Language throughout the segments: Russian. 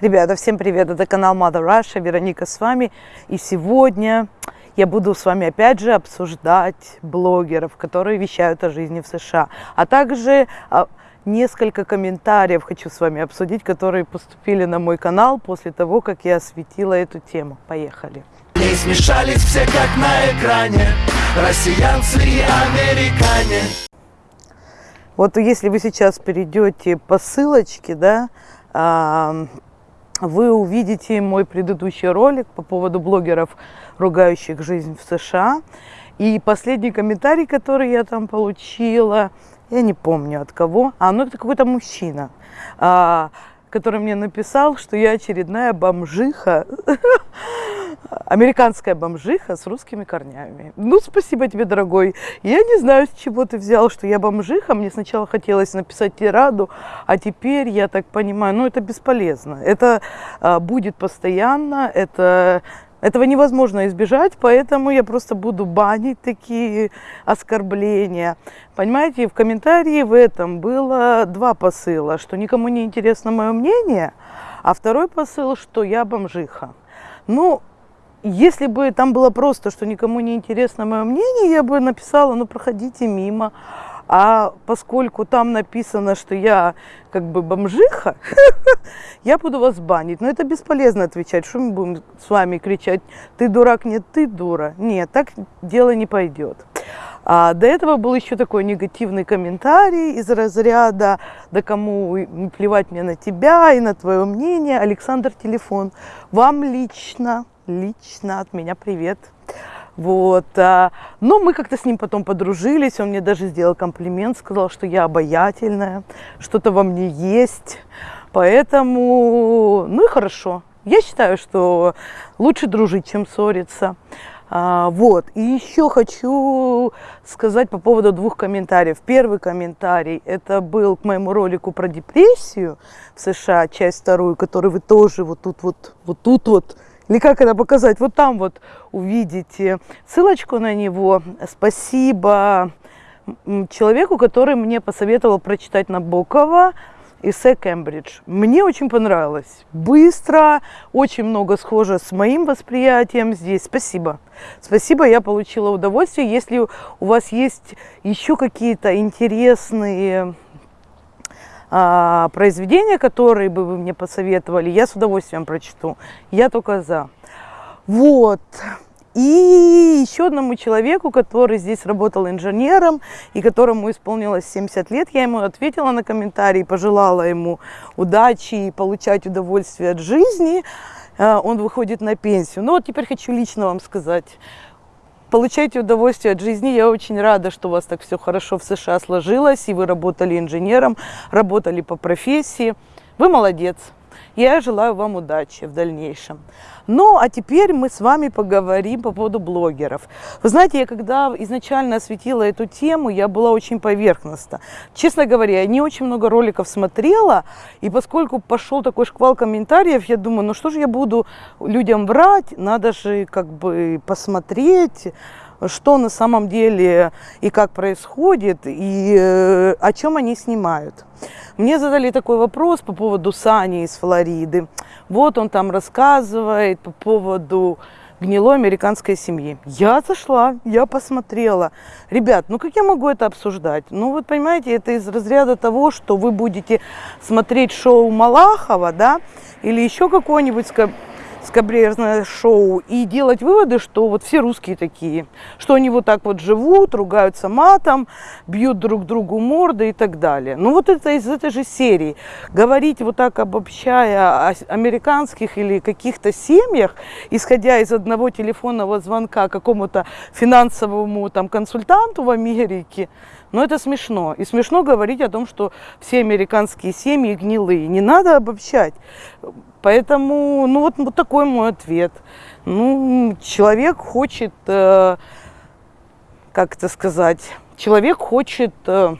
Ребята, всем привет! Это канал Mother Russia, Вероника с вами. И сегодня я буду с вами опять же обсуждать блогеров, которые вещают о жизни в США. А также а, несколько комментариев хочу с вами обсудить, которые поступили на мой канал после того, как я осветила эту тему. Поехали! Не смешались все как на экране, россиянцы и американе. Вот если вы сейчас перейдете по ссылочке, да, вы увидите мой предыдущий ролик по поводу блогеров, ругающих жизнь в США. И последний комментарий, который я там получила, я не помню от кого, а ну это какой-то мужчина, а, который мне написал, что я очередная бомжиха, американская бомжиха с русскими корнями. Ну, спасибо тебе, дорогой. Я не знаю, с чего ты взял, что я бомжиха. Мне сначала хотелось написать тираду, а теперь, я так понимаю, ну, это бесполезно. Это а, будет постоянно, это этого невозможно избежать, поэтому я просто буду банить такие оскорбления. Понимаете, в комментарии в этом было два посыла, что никому не интересно мое мнение, а второй посыл, что я бомжиха. Ну, если бы там было просто, что никому не интересно мое мнение, я бы написала, ну, проходите мимо. А поскольку там написано, что я как бы бомжиха, я буду вас банить. Но это бесполезно отвечать. Что мы будем с вами кричать, ты дурак, нет, ты дура. Нет, так дело не пойдет. А до этого был еще такой негативный комментарий из разряда, да кому плевать мне на тебя и на твое мнение. Александр, телефон. Вам лично, лично от меня привет. Вот. А, но мы как-то с ним потом подружились, он мне даже сделал комплимент, сказал, что я обаятельная, что-то во мне есть. Поэтому, ну и хорошо. Я считаю, что лучше дружить, чем ссориться. А, вот. И еще хочу сказать по поводу двух комментариев. Первый комментарий, это был к моему ролику про депрессию в США, часть вторую, который вы тоже вот тут вот, вот тут вот или как это показать? Вот там вот увидите ссылочку на него. Спасибо человеку, который мне посоветовал прочитать Набокова эссе Кембридж. Мне очень понравилось. Быстро, очень много схоже с моим восприятием здесь. Спасибо. Спасибо, я получила удовольствие. Если у вас есть еще какие-то интересные а, произведения, которые бы вы мне посоветовали, я с удовольствием прочту. Я только за. Вот. И еще одному человеку, который здесь работал инженером и которому исполнилось 70 лет, я ему ответила на комментарий, пожелала ему удачи и получать удовольствие от жизни. А, он выходит на пенсию. Ну вот теперь хочу лично вам сказать, получайте удовольствие от жизни. Я очень рада, что у вас так все хорошо в США сложилось, и вы работали инженером, работали по профессии. Вы молодец. Я желаю вам удачи в дальнейшем. Ну, а теперь мы с вами поговорим по поводу блогеров. Вы знаете, я когда изначально осветила эту тему, я была очень поверхностна. Честно говоря, я не очень много роликов смотрела, и поскольку пошел такой шквал комментариев, я думаю, ну что же я буду людям врать, надо же как бы посмотреть, что на самом деле и как происходит, и э, о чем они снимают. Мне задали такой вопрос по поводу Сани из Флориды. Вот он там рассказывает по поводу гнилой американской семьи. Я зашла, я посмотрела. Ребят, ну как я могу это обсуждать? Ну вот понимаете, это из разряда того, что вы будете смотреть шоу Малахова, да, или еще какое-нибудь скабрезное шоу и делать выводы, что вот все русские такие, что они вот так вот живут, ругаются матом, бьют друг другу морды и так далее. Ну вот это из этой же серии. Говорить вот так обобщая о американских или каких-то семьях, исходя из одного телефонного звонка какому-то финансовому там консультанту в Америке, ну это смешно. И смешно говорить о том, что все американские семьи гнилые. Не надо обобщать. Поэтому, ну вот, вот такой мой ответ. Ну, человек хочет, э, как это сказать, человек хочет, э,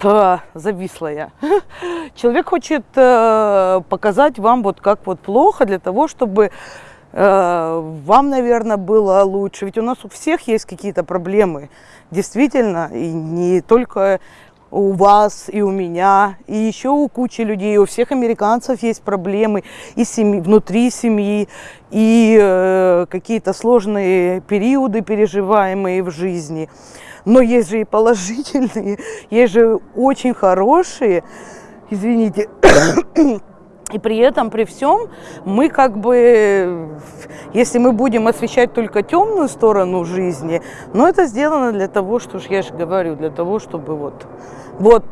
да, зависла. Человек хочет э, показать вам вот как вот плохо для того, чтобы вам, наверное, было лучше. Ведь у нас у всех есть какие-то проблемы, действительно, и не только у вас, и у меня, и еще у кучи людей, у всех американцев есть проблемы и семьи, внутри семьи, и э, какие-то сложные периоды, переживаемые в жизни. Но есть же и положительные, есть же очень хорошие, извините, и при этом, при всем, мы как бы, если мы будем освещать только темную сторону жизни, но это сделано для того, что я же говорю, для того, чтобы вот, вот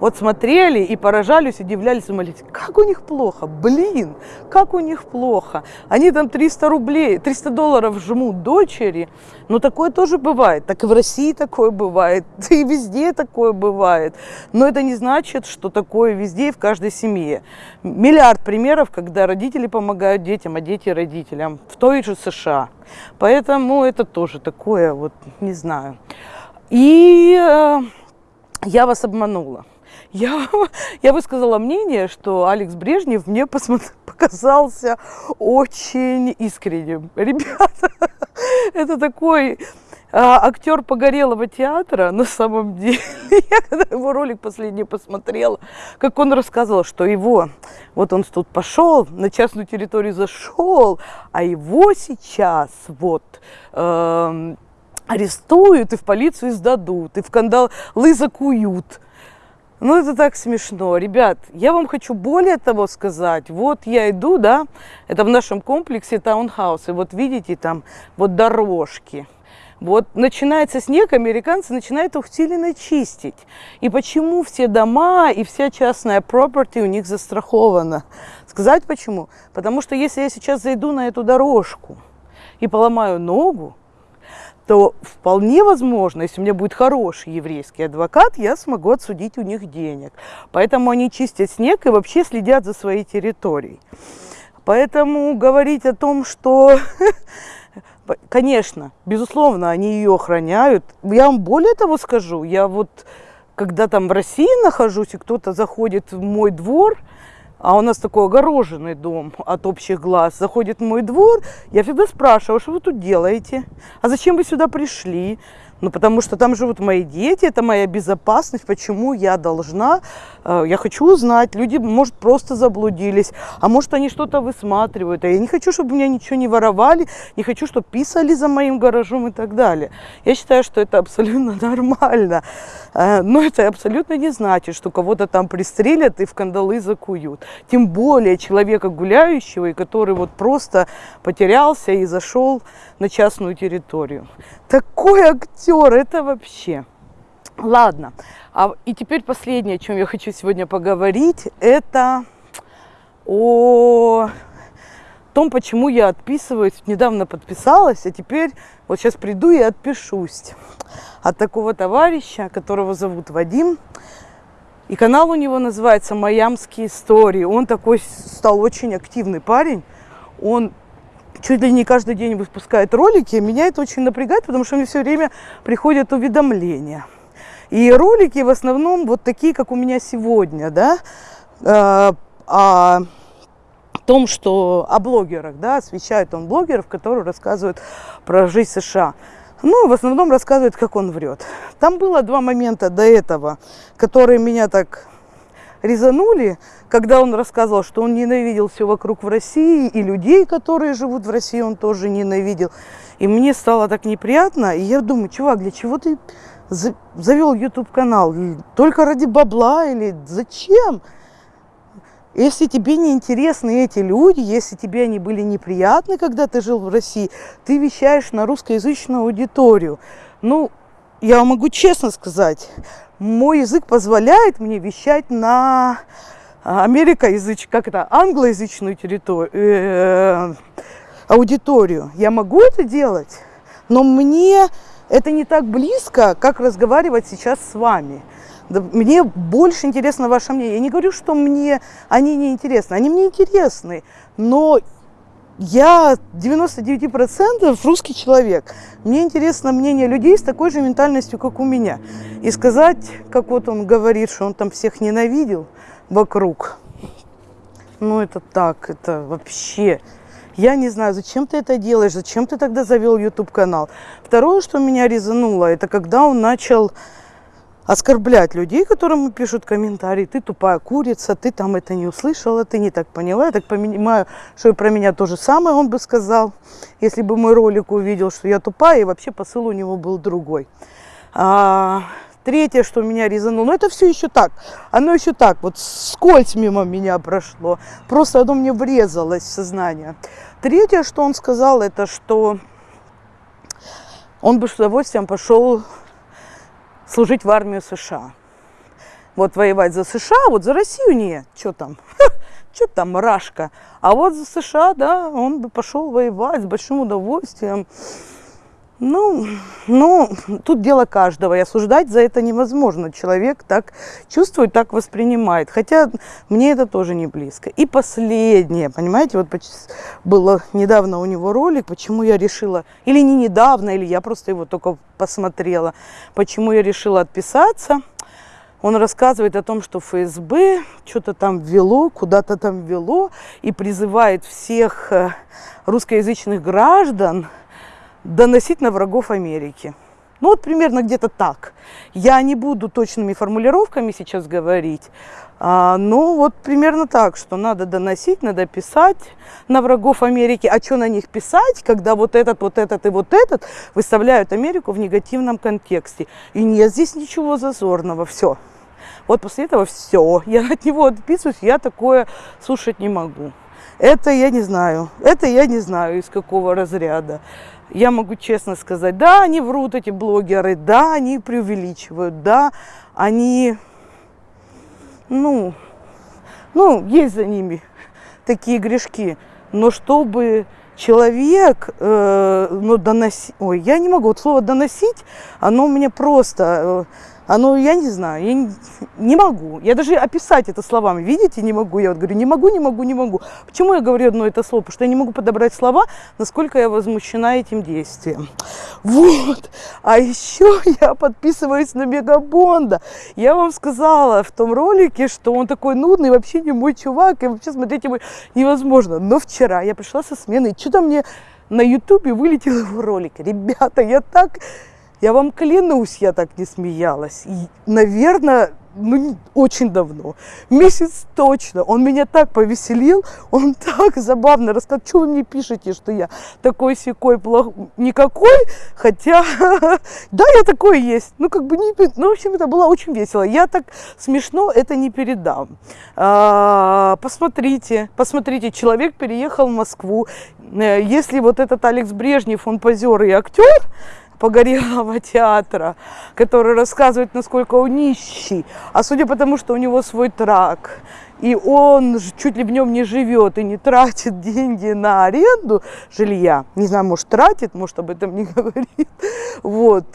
вот смотрели и поражались, удивлялись, думали, как у них плохо, блин, как у них плохо. Они там 300 рублей, 300 долларов жмут дочери, но такое тоже бывает. Так и в России такое бывает, и везде такое бывает. Но это не значит, что такое везде и в каждой семье. Миллиард примеров, когда родители помогают детям, а дети родителям в той же США. Поэтому это тоже такое, вот, не знаю. И э, я вас обманула я, я высказала мнение, что Алекс Брежнев мне показался очень искренним. Ребята, это такой а, актер погорелого театра на самом деле. Я когда его ролик последний посмотрела, как он рассказывал, что его, вот он тут пошел, на частную территорию зашел, а его сейчас вот э, арестуют и в полицию сдадут, и в кандалы закуют. Ну, это так смешно. Ребят, я вам хочу более того сказать. Вот я иду, да, это в нашем комплексе таунхаусы. Вот видите, там вот дорожки. Вот начинается снег, американцы начинают усиленно чистить. И почему все дома и вся частная property у них застрахована? Сказать почему? Потому что если я сейчас зайду на эту дорожку и поломаю ногу, то вполне возможно, если у меня будет хороший еврейский адвокат, я смогу отсудить у них денег. Поэтому они чистят снег и вообще следят за своей территорией. Поэтому говорить о том, что, конечно, безусловно, они ее охраняют. Я вам более того скажу, я вот когда там в России нахожусь, и кто-то заходит в мой двор – а у нас такой огороженный дом от общих глаз, заходит мой двор, я всегда спрашиваю, что вы тут делаете? А зачем вы сюда пришли? Ну, потому что там живут мои дети, это моя безопасность, почему я должна, э, я хочу узнать, люди, может, просто заблудились, а может, они что-то высматривают, а я не хочу, чтобы меня ничего не воровали, не хочу, чтобы писали за моим гаражом и так далее. Я считаю, что это абсолютно нормально, э, но это абсолютно не значит, что кого-то там пристрелят и в кандалы закуют. Тем более человека гуляющего, и который вот просто потерялся и зашел на частную территорию. Такой актер, это вообще. Ладно, а, и теперь последнее, о чем я хочу сегодня поговорить, это о том, почему я отписываюсь. Недавно подписалась, а теперь вот сейчас приду и отпишусь от такого товарища, которого зовут Вадим. И канал у него называется «Майамские истории». Он такой стал очень активный парень. Он чуть ли не каждый день выпускает ролики, меня это очень напрягает, потому что мне все время приходят уведомления. И ролики в основном вот такие, как у меня сегодня, да, э, о том, что о блогерах, да, освещает он блогеров, которые рассказывают про жизнь США. Ну, в основном рассказывает, как он врет. Там было два момента до этого, которые меня так резанули, когда он рассказывал, что он ненавидел все вокруг в России, и людей, которые живут в России, он тоже ненавидел. И мне стало так неприятно, и я думаю, чувак, для чего ты завел YouTube канал? Только ради бабла или зачем? Если тебе не интересны эти люди, если тебе они были неприятны, когда ты жил в России, ты вещаешь на русскоязычную аудиторию. Ну, я могу честно сказать, мой язык позволяет мне вещать на а, америкоязычную, как это, англоязычную территорию, э, аудиторию. Я могу это делать, но мне это не так близко, как разговаривать сейчас с вами. Мне больше интересно ваше мнение. Я не говорю, что мне они не интересны. Они мне интересны, но я 99% русский человек. Мне интересно мнение людей с такой же ментальностью, как у меня. И сказать, как вот он говорит, что он там всех ненавидел вокруг. Ну, это так, это вообще... Я не знаю, зачем ты это делаешь, зачем ты тогда завел YouTube канал. Второе, что меня резануло, это когда он начал оскорблять людей, которым пишут комментарии. Ты тупая курица, ты там это не услышала, ты не так поняла. Я так понимаю, что и про меня то же самое он бы сказал, если бы мой ролик увидел, что я тупая, и вообще посыл у него был другой. А, третье, что меня резануло, ну это все еще так, оно еще так, вот скользь мимо меня прошло, просто оно мне врезалось в сознание. Третье, что он сказал, это что он бы с удовольствием пошел служить в армию США. Вот воевать за США, вот за Россию нет, что там, что там, рашка. А вот за США, да, он бы пошел воевать с большим удовольствием. Ну, ну, тут дело каждого, и осуждать за это невозможно. Человек так чувствует, так воспринимает. Хотя мне это тоже не близко. И последнее, понимаете, вот было недавно у него ролик, почему я решила, или не недавно, или я просто его только посмотрела, почему я решила отписаться. Он рассказывает о том, что ФСБ что-то там ввело, куда-то там ввело, и призывает всех э, русскоязычных граждан, доносить на врагов Америки. Ну вот примерно где-то так. Я не буду точными формулировками сейчас говорить, а, но вот примерно так, что надо доносить, надо писать на врагов Америки. А что на них писать, когда вот этот, вот этот и вот этот выставляют Америку в негативном контексте. И нет здесь ничего зазорного, все. Вот после этого все, я от него отписываюсь, я такое слушать не могу. Это я не знаю, это я не знаю из какого разряда я могу честно сказать, да, они врут, эти блогеры, да, они преувеличивают, да, они, ну, ну, есть за ними такие грешки, но чтобы человек, э, ну, доносить, ой, я не могу, вот слово доносить, оно у меня просто, э, оно, я не знаю, я не, не могу. Я даже описать это словами, видите, не могу. Я вот говорю, не могу, не могу, не могу. Почему я говорю одно это слово? Потому что я не могу подобрать слова, насколько я возмущена этим действием. Вот. А еще я подписываюсь на Мегабонда. Я вам сказала в том ролике, что он такой нудный, вообще не мой чувак, и вообще смотреть его невозможно. Но вчера я пришла со смены, и что-то мне на ютубе вылетел его ролик. Ребята, я так я вам клянусь, я так не смеялась. И, наверное, ну, очень давно, месяц точно. Он меня так повеселил, он так забавно рассказал, что вы мне пишете, что я такой секой плох... никакой, хотя, да, я такой есть. Ну, как бы, не... ну, в общем, это было очень весело. Я так смешно это не передам. А, посмотрите, посмотрите, человек переехал в Москву. Э, если вот этот Алекс Брежнев, он позер и актер, погорелого театра, который рассказывает, насколько он нищий. А судя по тому, что у него свой трак, и он чуть ли в нем не живет и не тратит деньги на аренду жилья, не знаю, может тратит, может об этом не говорит, вот,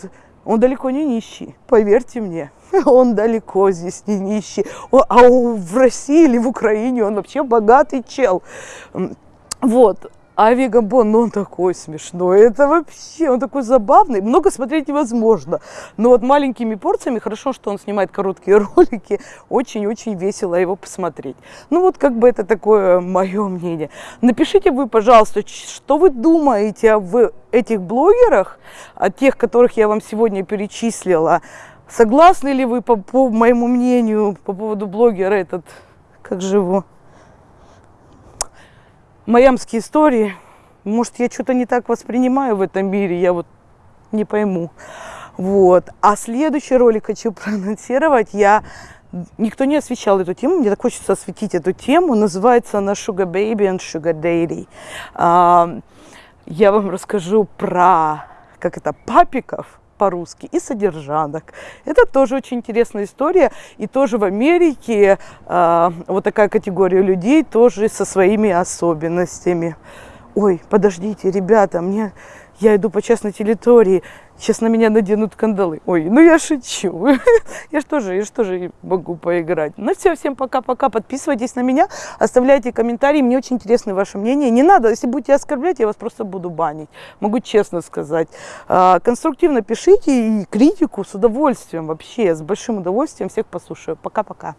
он далеко не нищий, поверьте мне. Он далеко здесь не нищий. А в России или в Украине он вообще богатый чел. Вот. А Вегабон, ну он такой смешной, это вообще, он такой забавный, много смотреть невозможно. Но вот маленькими порциями, хорошо, что он снимает короткие ролики, очень-очень весело его посмотреть. Ну вот как бы это такое мое мнение. Напишите вы, пожалуйста, что вы думаете об этих блогерах, о тех, которых я вам сегодня перечислила. Согласны ли вы по, по моему мнению по поводу блогера этот, как же его? Майамские истории. Может, я что-то не так воспринимаю в этом мире, я вот не пойму. Вот. А следующий ролик хочу проанонсировать. Я Никто не освещал эту тему, мне так хочется осветить эту тему. Называется она Sugar Baby and Sugar Daddy. А, я вам расскажу про, как это, папиков, по-русски, и содержанок. Это тоже очень интересная история. И тоже в Америке э, вот такая категория людей тоже со своими особенностями. Ой, подождите, ребята, мне я иду по частной территории, сейчас на меня наденут кандалы. Ой, ну я шучу. Я же тоже, я же тоже могу поиграть. Ну все, всем пока-пока. Подписывайтесь на меня, оставляйте комментарии. Мне очень интересно ваше мнение. Не надо, если будете оскорблять, я вас просто буду банить. Могу честно сказать. А, конструктивно пишите и критику с удовольствием вообще, с большим удовольствием всех послушаю. Пока-пока.